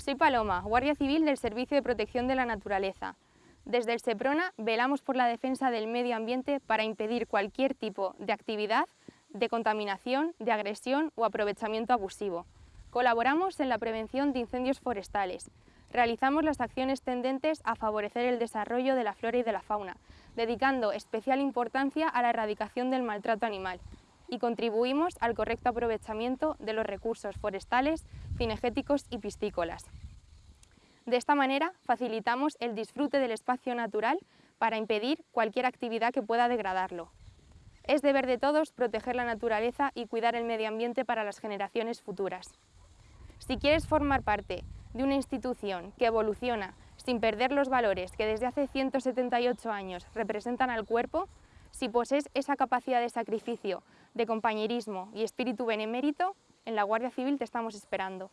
Soy Paloma, Guardia Civil del Servicio de Protección de la Naturaleza. Desde el SEPRONA velamos por la defensa del medio ambiente para impedir cualquier tipo de actividad de contaminación, de agresión o aprovechamiento abusivo. Colaboramos en la prevención de incendios forestales. Realizamos las acciones tendentes a favorecer el desarrollo de la flora y de la fauna, dedicando especial importancia a la erradicación del maltrato animal y contribuimos al correcto aprovechamiento de los recursos forestales, cinegéticos y piscícolas. De esta manera facilitamos el disfrute del espacio natural para impedir cualquier actividad que pueda degradarlo. Es deber de todos proteger la naturaleza y cuidar el medio ambiente para las generaciones futuras. Si quieres formar parte de una institución que evoluciona sin perder los valores que desde hace 178 años representan al cuerpo, si posees esa capacidad de sacrificio, de compañerismo y espíritu benemérito, en la Guardia Civil te estamos esperando.